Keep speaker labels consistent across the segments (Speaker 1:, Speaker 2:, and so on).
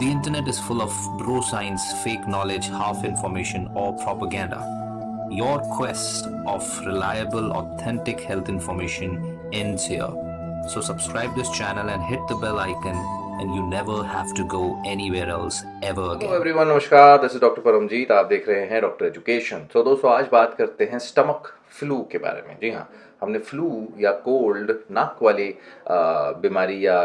Speaker 1: The internet is full of bro science, fake knowledge, half information, or propaganda. Your quest of reliable, authentic health information ends here. So subscribe this channel and hit the bell icon and you never have to go anywhere else ever
Speaker 2: hello
Speaker 1: again.
Speaker 2: Everyone नमस्कार this is doctor Paramjit आप देख रहे हैं doctor education तो दोस्तों आज बात करते हैं स्टमक फ्लू के बारे में जी हाँ हमने फ्लू या कोल्ड नाक वाली अ, बीमारी या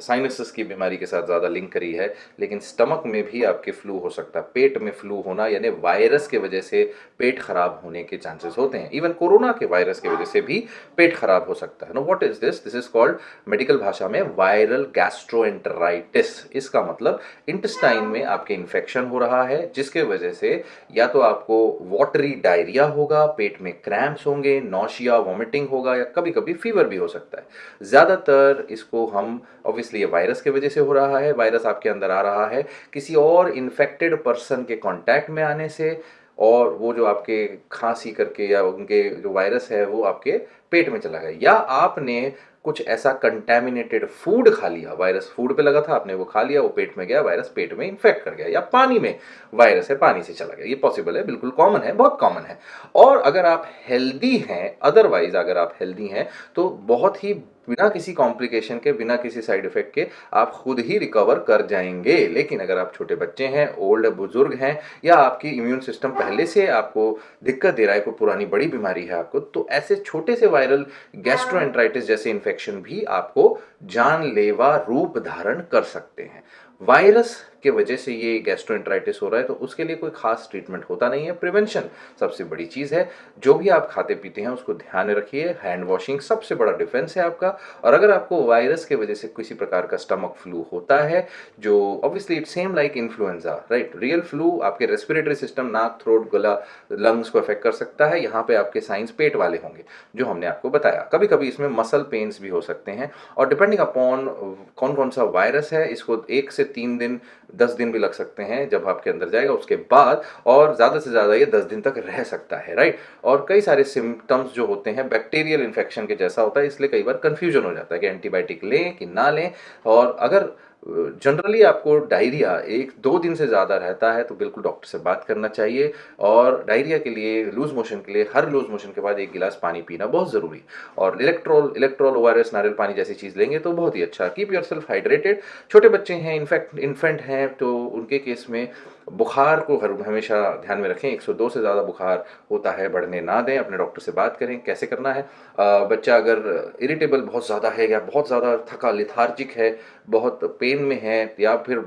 Speaker 2: साइनसिस की बीमारी के साथ ज़्यादा लिंक करी है, लेकिन स्टमक में भी आपके फ्लू हो सकता है। पेट में फ्लू होना, यानी वायरस के वजह से पेट खराब होने के चांसेस होते हैं। इवन कोरोना के वायरस की वजह से भी पेट खराब हो सकता है। No what is this this is called medical भाषा में वायरल गैस्ट्रोएंटराइटिस इसका मतलब इंटेस्टाइन में आपके इन्फेक्शन हो रहा है, जिसके वजह से या तो आपको वाटरी डायरिया होगा, पेट में क्रैम्प्स होंगे नौशिया वॉमिटिंग होगा, या कभी कभी फीवर भी हो सकता है। ज़्यादातर इसको हम ऑब्वियसली ये वायरस की वजह से हो रहा है वायरस आपके अंदर आ रहा है। किसी और इन्फेक्टेड पर्सन के कांटेक्ट में आने से और वो जो आपके खांसी करके या उनके जो वायरस है, वो आपके पेट में चला गया। या आपने कुछ ऐसा कंटेमिनेटेड फ़ूड खा लिया वायरस फ़ूड पे लगा था, आपने वो खा लिया, वो पेट में गया वायरस पेट में इन्फेक्ट कर गया, या पानी में वायरस है, पानी से चला गया। ये पॉसिबल है, बिल्कुल कॉमन है, बहुत कॉमन है। और अगर आप हेल्दी हैं अदरवाइज़ अगर आप हेल्दी हैं तो बहुत ही बिना किसी कॉम्प्लिकेशन के, बिना किसी साइड इफ़ेक्ट के आप खुद ही रिकवर कर जाएँगे। लेकिन अगर आप छोटे बच्चे हैं ओल्ड बुज़ुर्ग हैं, या आपकी इम्यून सिस्टम पहले से आपको दिक्कत दे रहा है, कोई पुरानी बड़ी बीमारी है आपको तो ऐसे छोटे से वायरल गैस्ट्रोएंट्राइटिस जैसे इन्फेक्शन भी आपको जानलेवा रूप धारण कर सकते हैं। वायरस के वजह से ये गैस्ट्रोएंट्राइटिस हो रहा है तो उसके लिए कोई खास ट्रीटमेंट होता नहीं है। प्रिवेंशन सबसे बड़ी चीज़ है। जो भी आप खाते पीते हैं, उसको ध्यान रखिए। हैंड वॉशिंग सबसे बड़ा डिफेंस है आपका। और अगर आपको वायरस के वजह से किसी प्रकार का स्टमक फ्लू होता है, जो obviously it same like influenza right real flu आपके रेस्पिरेटरी सिस्टम नाक थ्रोट गला लंग्स को अफेक्ट कर सकता है। यहाँ पे आपके साइंस पेट वाले होंगे, जो हमने आपको बताया। कभी कभी इसमें मसल पेन्स भी हो सकते हैं। और डिपेंडिंग अपॉन कौन कौन सा वायरस है, इसको एक से तीन दिन, दस दिन भी लग सकते हैं जब आपके अंदर जाएगा, उसके बाद और ज़्यादा से ज़्यादा ये दस दिन तक रह सकता है राइट और कई सारे सिम्टम्स जो होते हैं बैक्टीरियल इन्फेक्शन के जैसा होता है, इसलिए कई बार कन्फ्यूज़न हो जाता है कि एंटीबायोटिक लें कि ना लें। और अगर जनरली आपको डायरिया एक दो दिन से ज़्यादा रहता है तो बिल्कुल डॉक्टर से बात करना चाहिए और डायरिया के लिए लूज मोशन के लिए हर लूज मोशन के बाद एक गिलास पानी पीना बहुत ज़रूरी और इलेक्ट्रोल इलेक्ट्रोल ओ नारियल पानी जैसी चीज़ लेंगे तो बहुत ही अच्छा। कीप योर सेल्फ हाइड्रेटेड छोटे बच्चे हैं इनफैक्ट इन्फेंट हैं तो उनके केस में बुखार को हमेशा ध्यान में रखें। 102 से ज़्यादा बुखार होता है बढ़ने ना दें अपने डॉक्टर से बात करें कैसे करना है। अ, बच्चा अगर इरिटेबल बहुत ज़्यादा है या बहुत ज़्यादा थका लिथार्जिक है बहुत पेन में है या फिर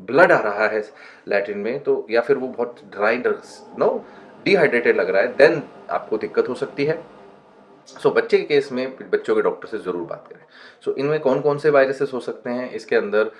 Speaker 2: ब्लड आ रहा है लैट्रिन में तो या फिर वो बहुत ड्राई नो डिहाइड्रेटेड लग रहा है देन आपको दिक्कत हो सकती है। सो so, बच्चे के केस में बच्चों के डॉक्टर से ज़रूर बात करें। सो so, इनमें कौन कौन से वायरसेस हो सकते हैं? इसके अंदर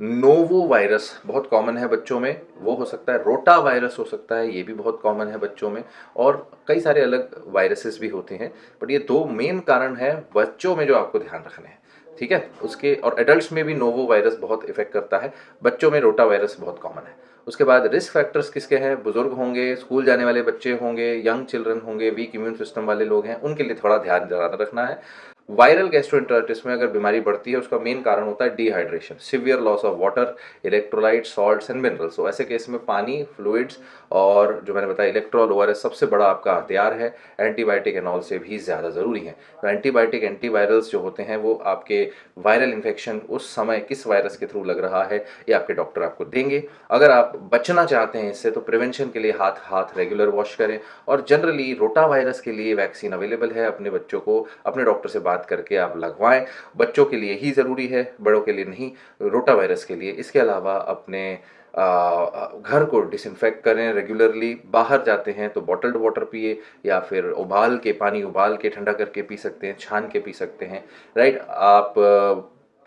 Speaker 2: नोवो वायरस बहुत कॉमन है बच्चों में वो हो सकता है रोटा वायरस हो सकता है ये भी बहुत कॉमन है बच्चों में और कई सारे अलग वायरसेस भी होते हैं बट ये दो मेन कारण है बच्चों में जो आपको ध्यान रखने हैं। ठीक है? उसके और एडल्ट में भी नोवो वायरस बहुत इफ़ेक्ट करता है। बच्चों में रोटा वायरस बहुत कॉमन है। उसके बाद रिस्क फैक्टर्स किसके हैं? बुज़ुर्ग होंगे स्कूल जाने वाले बच्चे होंगे यंग चिल्ड्रन होंगे वीक इम्यून सिस्टम वाले लोग हैं, उनके लिए थोड़ा ध्यान ज़्यादा रखना है। वायरल गैस्ट्रोएंटराइटिस में अगर बीमारी बढ़ती है, उसका मेन कारण होता है dehydration severe loss of water electrolyte salts and minerals तो ऐसे केस में पानी फ्लूइड्स और जो मैंने बताया इलेक्ट्रॉल ओ सबसे बड़ा आपका हथियार है। एंटीबायोटिक एनॉल से भी ज़्यादा ज़रूरी है। तो एंटीबायोटिक एंटीवायरल्स जो होते हैं, वो आपके वायरल इन्फेक्शन उस समय किस वायरस के थ्रू लग रहा है, ये आपके डॉक्टर आपको देंगे। अगर आप बचना चाहते हैं इससे तो प्रिवेंशन के लिए हाथ हाथ रेगुलर वॉश करें और जनरली रोटा वायरस के लिए वैक्सीन अवेलेबल है। अपने बच्चों को, अपने डॉक्टर से बात करके आप लगवाएँ। बच्चों के लिए ही ज़रूरी है बड़ों के लिए नहीं रोटा वायरस के लिए। इसके अलावा अपने आ, घर को डिसइंफेक्ट करें रेगुलरली बाहर जाते हैं तो बॉटल्ड वाटर पिए या फिर उबाल के पानी उबाल के ठंडा करके पी सकते हैं छान के पी सकते हैं राइट आप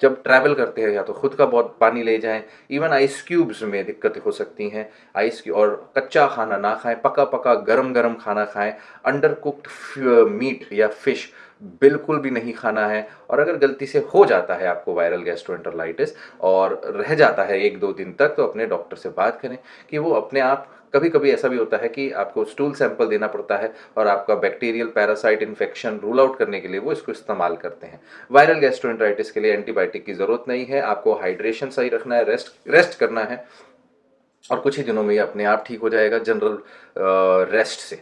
Speaker 2: जब ट्रैवल करते हैं या तो खुद का बहुत पानी ले जाएँ। इवन आइस क्यूब्स में दिक्कतें हो सकती हैं। आइस और कच्चा खाना ना खाएँ पका पका गरम गरम खाना खाएँ। अंडर कुक्ड मीट या फ़िश बिल्कुल भी नहीं खाना है और अगर गलती से हो जाता है आपको वायरल गैस्ट्रोएंटरलाइटिस और रह जाता है एक दो दिन तक तो अपने डॉक्टर से बात करें कि वो अपने आप कभी कभी ऐसा भी होता है कि आपको स्टूल सैंपल देना पड़ता है और आपका bacterial parasite infection rule out करने के लिए वो इसको इस्तेमाल करते हैं। वायरल गैस्ट्रोइंट्राइटिस के लिए एंटीबायोटिक की ज़रूरत नहीं है, आपको हाइड्रेशन सही रखना है रेस्ट रेस्ट करना है और कुछ ही दिनों में ये अपने आप ठीक हो जाएगा जनरल रेस्ट से।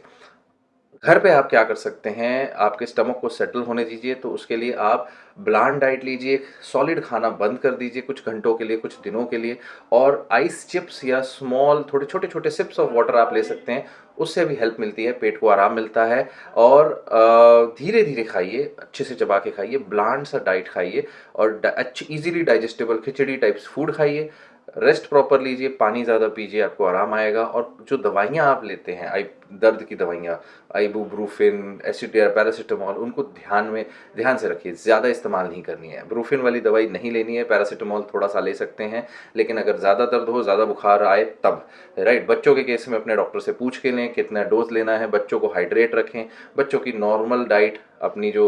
Speaker 2: घर पे आप क्या कर सकते हैं, आपके स्टमक को सेटल होने दीजिए तो उसके लिए आप ब्लान डाइट लीजिए सॉलिड खाना बंद कर दीजिए कुछ घंटों के लिए, कुछ दिनों के लिए, और आइस चिप्स या स्मॉल थोड़े छोटे छोटे सिप्स ऑफ़ वाटर आप ले सकते हैं, उससे भी हेल्प मिलती है, पेट को आराम मिलता है, और धीरे धीरे खाइए, अच्छे से चबा के खाइए ब्लांड सा डाइट खाइए, और अच्छी easily digestible khichdi types food खाइए रेस्ट प्रॉपर लीजिए, पानी ज़्यादा पीजिए, आपको आराम आएगा। और जो दवाइयाँ आप लेते हैं, आई, दर्द की दवाइयाँ आइबूब्रूफिन एसिडियर पैरासीटामॉल उनको ध्यान में, ध्यान से रखिए, ज़्यादा इस्तेमाल नहीं करनी है। ब्रूफिन वाली दवाई नहीं लेनी है पैरासीटामॉल थोड़ा सा ले सकते हैं, लेकिन अगर ज़्यादा दर्द हो, ज़्यादा बुखार आए, तब। राइट बच्चों के केस में अपने डॉक्टर से पूछ के लें, कितना डोज लेना है, बच्चों को हाइड्रेट रखें, बच्चों की नॉर्मल डाइट अपनी जो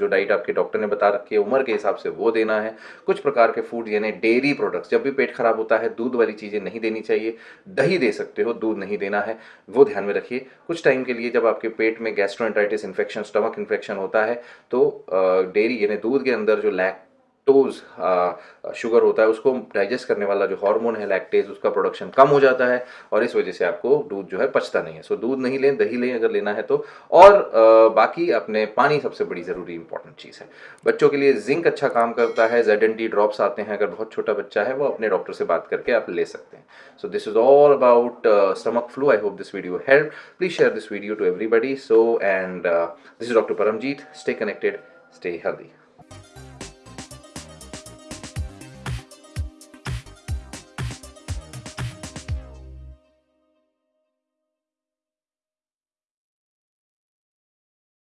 Speaker 2: जो डाइट आपके डॉक्टर ने बता रखी है, उम्र के हिसाब से वो देना है। कुछ प्रकार के फ़ूड यानी डेयरी प्रोडक्ट्स जब भी पेट खराब होता है, दूध वाली चीज़ें नहीं देनी चाहिए। दही दे सकते हो, दूध नहीं देना है। वो ध्यान में रखिए। कुछ टाइम के लिए जब आपके पेट में गैस्ट्रोइंटाइटिस इन्फेक्शन स्टमक इन्फेक्शन होता है तो डेयरी यानी दूध के अंदर जो लैक लैक्टोज शुगर होता है उसको डाइजेस्ट करने वाला जो हार्मोन है लैक्टेज उसका प्रोडक्शन कम हो जाता है और इस वजह से आपको दूध जो है पचता नहीं है। सो दूध नहीं लें दही लें अगर लेना है तो। और आ, बाकी अपने पानी सबसे बड़ी ज़रूरी इंपॉर्टेंट चीज़ है। बच्चों के लिए जिंक अच्छा काम करता है जेड एन टी ड्रॉप्स आते हैं अगर बहुत छोटा बच्चा है वो अपने डॉक्टर से बात करके आप ले सकते हैं। So this is all about stomach flu I hope this video help please share this video to everybody so and this is doctor Paramjeet stay connected stay healthy